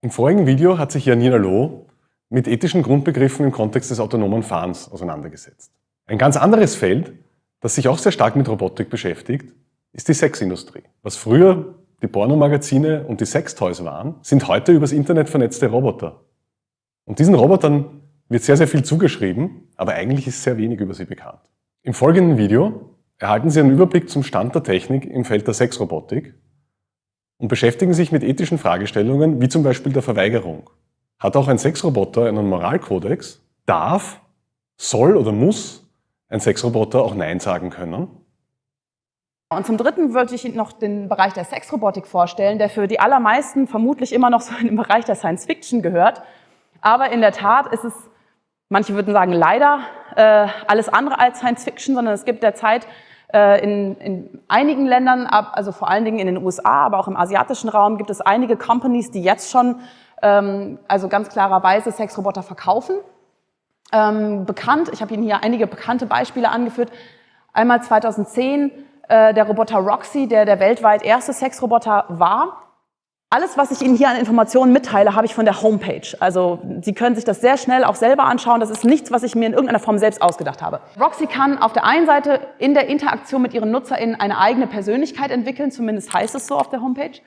Im vorigen Video hat sich Janina Loh mit ethischen Grundbegriffen im Kontext des autonomen Fahrens auseinandergesetzt. Ein ganz anderes Feld, das sich auch sehr stark mit Robotik beschäftigt, ist die Sexindustrie. Was früher die Pornomagazine und die Sextoys waren, sind heute übers Internet vernetzte Roboter. Und diesen Robotern wird sehr, sehr viel zugeschrieben, aber eigentlich ist sehr wenig über sie bekannt. Im folgenden Video erhalten Sie einen Überblick zum Stand der Technik im Feld der Sexrobotik und beschäftigen sich mit ethischen Fragestellungen, wie zum Beispiel der Verweigerung. Hat auch ein Sexroboter einen Moralkodex? Darf, soll oder muss ein Sexroboter auch Nein sagen können? Und zum Dritten würde ich Ihnen noch den Bereich der Sexrobotik vorstellen, der für die allermeisten vermutlich immer noch so in den Bereich der Science Fiction gehört. Aber in der Tat ist es, manche würden sagen leider, äh, alles andere als Science Fiction, sondern es gibt derzeit in, in einigen Ländern, also vor allen Dingen in den USA, aber auch im asiatischen Raum, gibt es einige Companies, die jetzt schon ähm, also ganz klarerweise Sexroboter verkaufen. Ähm, bekannt, ich habe Ihnen hier einige bekannte Beispiele angeführt. Einmal 2010 äh, der Roboter Roxy, der der weltweit erste Sexroboter war. Alles, was ich Ihnen hier an Informationen mitteile, habe ich von der Homepage. Also Sie können sich das sehr schnell auch selber anschauen. Das ist nichts, was ich mir in irgendeiner Form selbst ausgedacht habe. Roxy kann auf der einen Seite in der Interaktion mit ihren NutzerInnen eine eigene Persönlichkeit entwickeln, zumindest heißt es so auf der Homepage.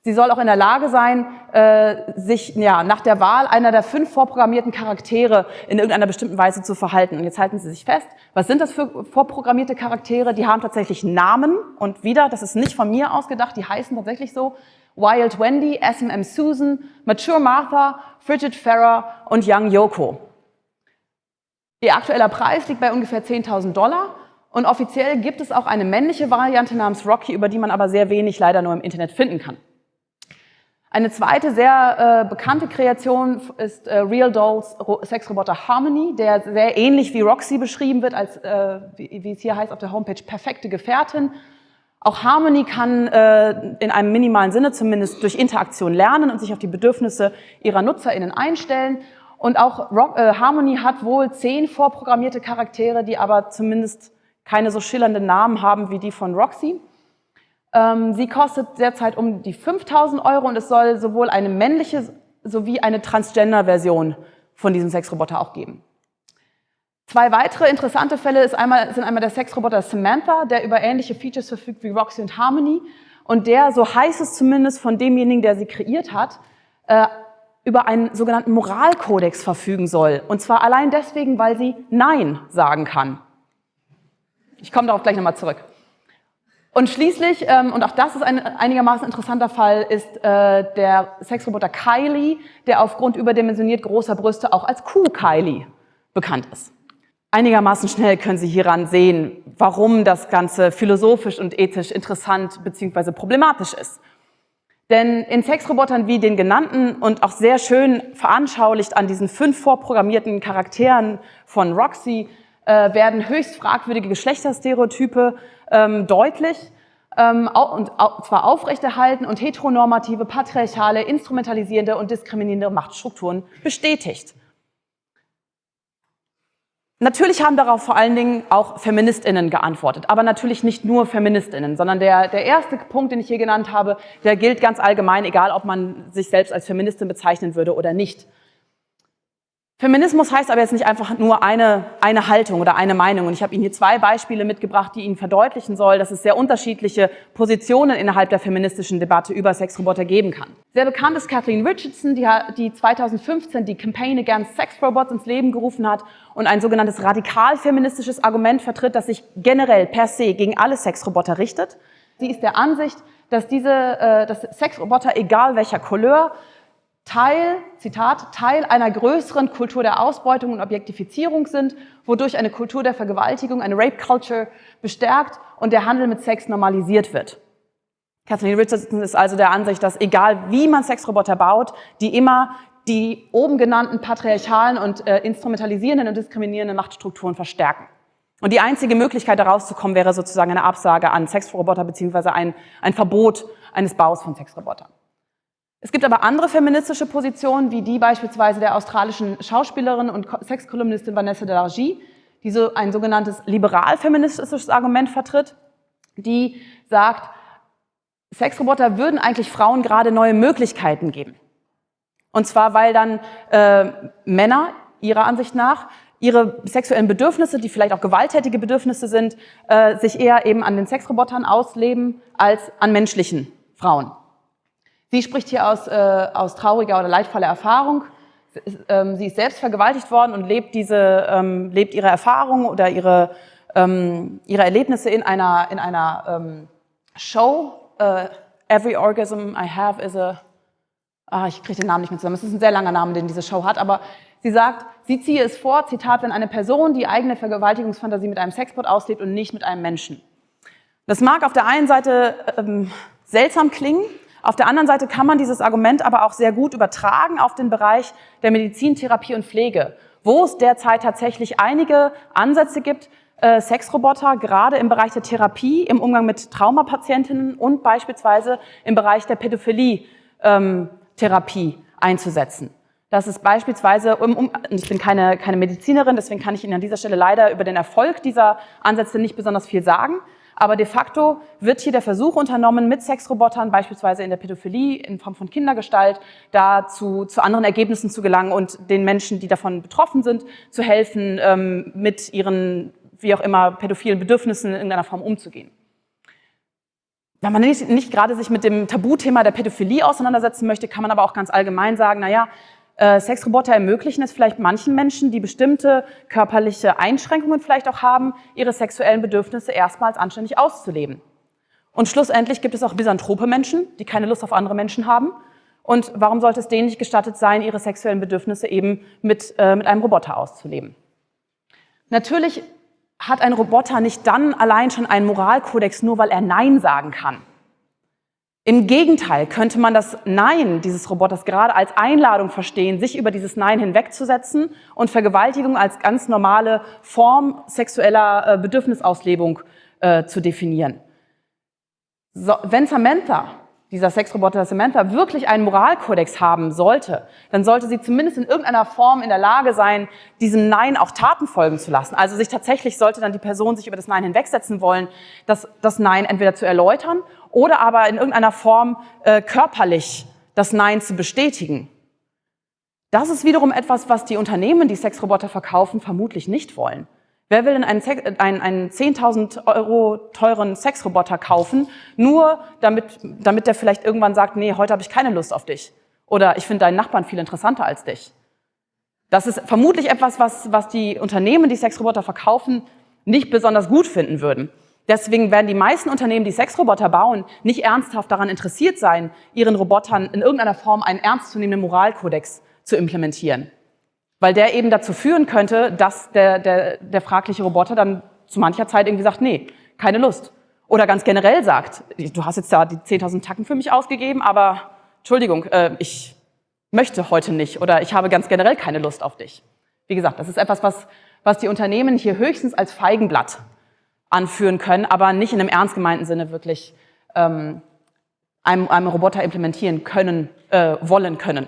Sie soll auch in der Lage sein, äh, sich ja, nach der Wahl einer der fünf vorprogrammierten Charaktere in irgendeiner bestimmten Weise zu verhalten. Und jetzt halten Sie sich fest, was sind das für vorprogrammierte Charaktere? Die haben tatsächlich Namen und wieder, das ist nicht von mir ausgedacht, die heißen tatsächlich so. Wild Wendy, S&M Susan, Mature Martha, Frigid Farah und Young Yoko. Ihr aktueller Preis liegt bei ungefähr 10.000 Dollar und offiziell gibt es auch eine männliche Variante namens Rocky, über die man aber sehr wenig leider nur im Internet finden kann. Eine zweite sehr äh, bekannte Kreation ist äh, Real Dolls Sexroboter Harmony, der sehr ähnlich wie Roxy beschrieben wird, als, äh, wie, wie es hier heißt auf der Homepage, perfekte Gefährtin auch Harmony kann äh, in einem minimalen Sinne zumindest durch Interaktion lernen und sich auf die Bedürfnisse ihrer NutzerInnen einstellen. Und auch Rock, äh, Harmony hat wohl zehn vorprogrammierte Charaktere, die aber zumindest keine so schillernden Namen haben wie die von Roxy. Ähm, sie kostet derzeit um die 5000 Euro und es soll sowohl eine männliche sowie eine Transgender-Version von diesem Sexroboter auch geben. Zwei weitere interessante Fälle einmal, sind einmal der Sexroboter Samantha, der über ähnliche Features verfügt wie Roxy und Harmony und der, so heißt es zumindest von demjenigen, der sie kreiert hat, äh, über einen sogenannten Moralkodex verfügen soll. Und zwar allein deswegen, weil sie Nein sagen kann. Ich komme darauf gleich nochmal zurück. Und schließlich, ähm, und auch das ist ein einigermaßen interessanter Fall, ist äh, der Sexroboter Kylie, der aufgrund überdimensioniert großer Brüste auch als Kuh Kylie bekannt ist. Einigermaßen schnell können Sie hieran sehen, warum das Ganze philosophisch und ethisch interessant bzw. problematisch ist. Denn in Sexrobotern wie den genannten und auch sehr schön veranschaulicht an diesen fünf vorprogrammierten Charakteren von Roxy äh, werden höchst fragwürdige Geschlechterstereotype ähm, deutlich ähm, und zwar aufrechterhalten und heteronormative, patriarchale, instrumentalisierende und diskriminierende Machtstrukturen bestätigt. Natürlich haben darauf vor allen Dingen auch FeministInnen geantwortet, aber natürlich nicht nur FeministInnen, sondern der, der erste Punkt, den ich hier genannt habe, der gilt ganz allgemein, egal ob man sich selbst als Feministin bezeichnen würde oder nicht. Feminismus heißt aber jetzt nicht einfach nur eine, eine Haltung oder eine Meinung. Und ich habe Ihnen hier zwei Beispiele mitgebracht, die Ihnen verdeutlichen soll, dass es sehr unterschiedliche Positionen innerhalb der feministischen Debatte über Sexroboter geben kann. Sehr bekannt ist Kathleen Richardson, die, die 2015 die Campaign Against Sex Robots ins Leben gerufen hat und ein sogenanntes radikal feministisches Argument vertritt, das sich generell per se gegen alle Sexroboter richtet. Sie ist der Ansicht, dass diese äh, dass Sexroboter, egal welcher Couleur, Teil, Zitat, Teil einer größeren Kultur der Ausbeutung und Objektifizierung sind, wodurch eine Kultur der Vergewaltigung, eine Rape Culture bestärkt und der Handel mit Sex normalisiert wird. Kathleen Richardson ist also der Ansicht, dass egal wie man Sexroboter baut, die immer die oben genannten patriarchalen und äh, instrumentalisierenden und diskriminierenden Machtstrukturen verstärken. Und die einzige Möglichkeit, da rauszukommen, wäre sozusagen eine Absage an Sexroboter beziehungsweise ein, ein Verbot eines Baus von Sexrobotern. Es gibt aber andere feministische Positionen, wie die beispielsweise der australischen Schauspielerin und Sexkolumnistin Vanessa de Largie, die so ein sogenanntes liberal-feministisches Argument vertritt, die sagt, Sexroboter würden eigentlich Frauen gerade neue Möglichkeiten geben. Und zwar, weil dann äh, Männer ihrer Ansicht nach ihre sexuellen Bedürfnisse, die vielleicht auch gewalttätige Bedürfnisse sind, äh, sich eher eben an den Sexrobotern ausleben als an menschlichen Frauen. Sie spricht hier aus, äh, aus trauriger oder leidvoller Erfahrung. Ähm, sie ist selbst vergewaltigt worden und lebt, diese, ähm, lebt ihre Erfahrungen oder ihre, ähm, ihre Erlebnisse in einer, in einer ähm, Show. Uh, Every orgasm I have is a... Ah, ich kriege den Namen nicht mehr zusammen. Es ist ein sehr langer Name, den diese Show hat, aber Sie sagt, sie ziehe es vor, Zitat, wenn eine Person die eigene Vergewaltigungsfantasie mit einem Sexbot auslebt und nicht mit einem Menschen. Das mag auf der einen Seite ähm, seltsam klingen, auf der anderen Seite kann man dieses Argument aber auch sehr gut übertragen auf den Bereich der Medizin, Therapie und Pflege, wo es derzeit tatsächlich einige Ansätze gibt, äh, Sexroboter gerade im Bereich der Therapie, im Umgang mit Traumapatientinnen und beispielsweise im Bereich der Pädophilie-Therapie ähm, einzusetzen. Dass es beispielsweise, ich bin keine, keine Medizinerin, deswegen kann ich Ihnen an dieser Stelle leider über den Erfolg dieser Ansätze nicht besonders viel sagen, aber de facto wird hier der Versuch unternommen, mit Sexrobotern, beispielsweise in der Pädophilie, in Form von Kindergestalt, da zu, zu anderen Ergebnissen zu gelangen und den Menschen, die davon betroffen sind, zu helfen, ähm, mit ihren, wie auch immer, pädophilen Bedürfnissen in irgendeiner Form umzugehen. Wenn man nicht, nicht gerade sich mit dem Tabuthema der Pädophilie auseinandersetzen möchte, kann man aber auch ganz allgemein sagen, na ja, äh, Sexroboter ermöglichen es vielleicht manchen Menschen, die bestimmte körperliche Einschränkungen vielleicht auch haben, ihre sexuellen Bedürfnisse erstmals anständig auszuleben. Und schlussendlich gibt es auch misanthrope Menschen, die keine Lust auf andere Menschen haben. Und warum sollte es denen nicht gestattet sein, ihre sexuellen Bedürfnisse eben mit, äh, mit einem Roboter auszuleben? Natürlich hat ein Roboter nicht dann allein schon einen Moralkodex, nur weil er Nein sagen kann. Im Gegenteil könnte man das Nein dieses Roboters gerade als Einladung verstehen, sich über dieses Nein hinwegzusetzen und Vergewaltigung als ganz normale Form sexueller äh, Bedürfnisauslebung äh, zu definieren. So, wenn Samantha, dieser Sexroboter Samantha, wirklich einen Moralkodex haben sollte, dann sollte sie zumindest in irgendeiner Form in der Lage sein, diesem Nein auch Taten folgen zu lassen. Also sich tatsächlich sollte dann die Person sich über das Nein hinwegsetzen wollen, das, das Nein entweder zu erläutern oder aber in irgendeiner Form äh, körperlich das Nein zu bestätigen. Das ist wiederum etwas, was die Unternehmen, die Sexroboter verkaufen, vermutlich nicht wollen. Wer will denn einen, einen, einen 10.000 Euro teuren Sexroboter kaufen, nur damit, damit der vielleicht irgendwann sagt, nee, heute habe ich keine Lust auf dich. Oder ich finde deinen Nachbarn viel interessanter als dich. Das ist vermutlich etwas, was, was die Unternehmen, die Sexroboter verkaufen, nicht besonders gut finden würden. Deswegen werden die meisten Unternehmen, die Sexroboter bauen, nicht ernsthaft daran interessiert sein, ihren Robotern in irgendeiner Form einen ernstzunehmenden Moralkodex zu implementieren. Weil der eben dazu führen könnte, dass der, der, der fragliche Roboter dann zu mancher Zeit irgendwie sagt, nee, keine Lust. Oder ganz generell sagt, du hast jetzt da die 10.000 Tacken für mich ausgegeben, aber Entschuldigung, äh, ich möchte heute nicht oder ich habe ganz generell keine Lust auf dich. Wie gesagt, das ist etwas, was, was die Unternehmen hier höchstens als Feigenblatt anführen können, aber nicht in einem ernst gemeinten Sinne wirklich ähm, einem, einem Roboter implementieren können, äh, wollen können.